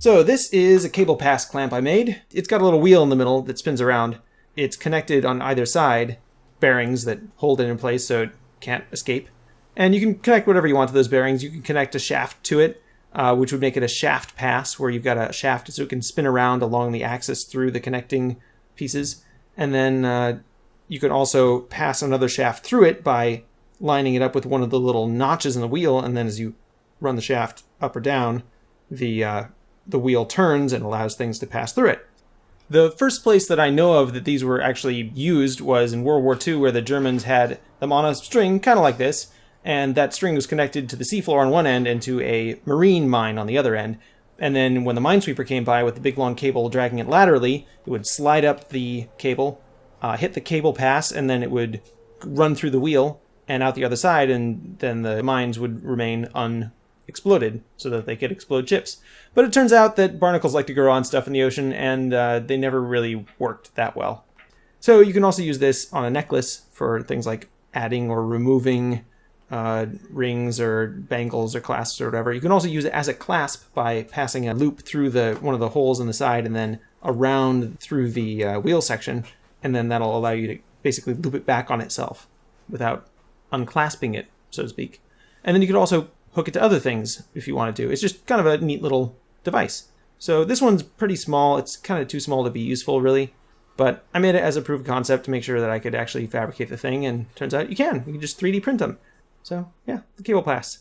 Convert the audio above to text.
So this is a cable pass clamp I made. It's got a little wheel in the middle that spins around. It's connected on either side, bearings that hold it in place so it can't escape. And you can connect whatever you want to those bearings. You can connect a shaft to it, uh, which would make it a shaft pass, where you've got a shaft so it can spin around along the axis through the connecting pieces. And then uh, you can also pass another shaft through it by lining it up with one of the little notches in the wheel, and then as you run the shaft up or down, the uh, the wheel turns and allows things to pass through it. The first place that I know of that these were actually used was in World War II, where the Germans had them on a string, kind of like this, and that string was connected to the seafloor on one end and to a marine mine on the other end. And then when the minesweeper came by with the big long cable dragging it laterally, it would slide up the cable, uh, hit the cable pass, and then it would run through the wheel and out the other side, and then the mines would remain un exploded so that they could explode chips. But it turns out that barnacles like to grow on stuff in the ocean, and uh, they never really worked that well. So you can also use this on a necklace for things like adding or removing uh, rings or bangles or clasps or whatever. You can also use it as a clasp by passing a loop through the one of the holes in the side and then around through the uh, wheel section, and then that'll allow you to basically loop it back on itself without unclasping it, so to speak. And then you could also hook it to other things if you want to. It's just kind of a neat little device. So this one's pretty small. It's kind of too small to be useful, really. But I made it as a proof of concept to make sure that I could actually fabricate the thing, and turns out you can. You can just 3D print them. So yeah, the cable pass.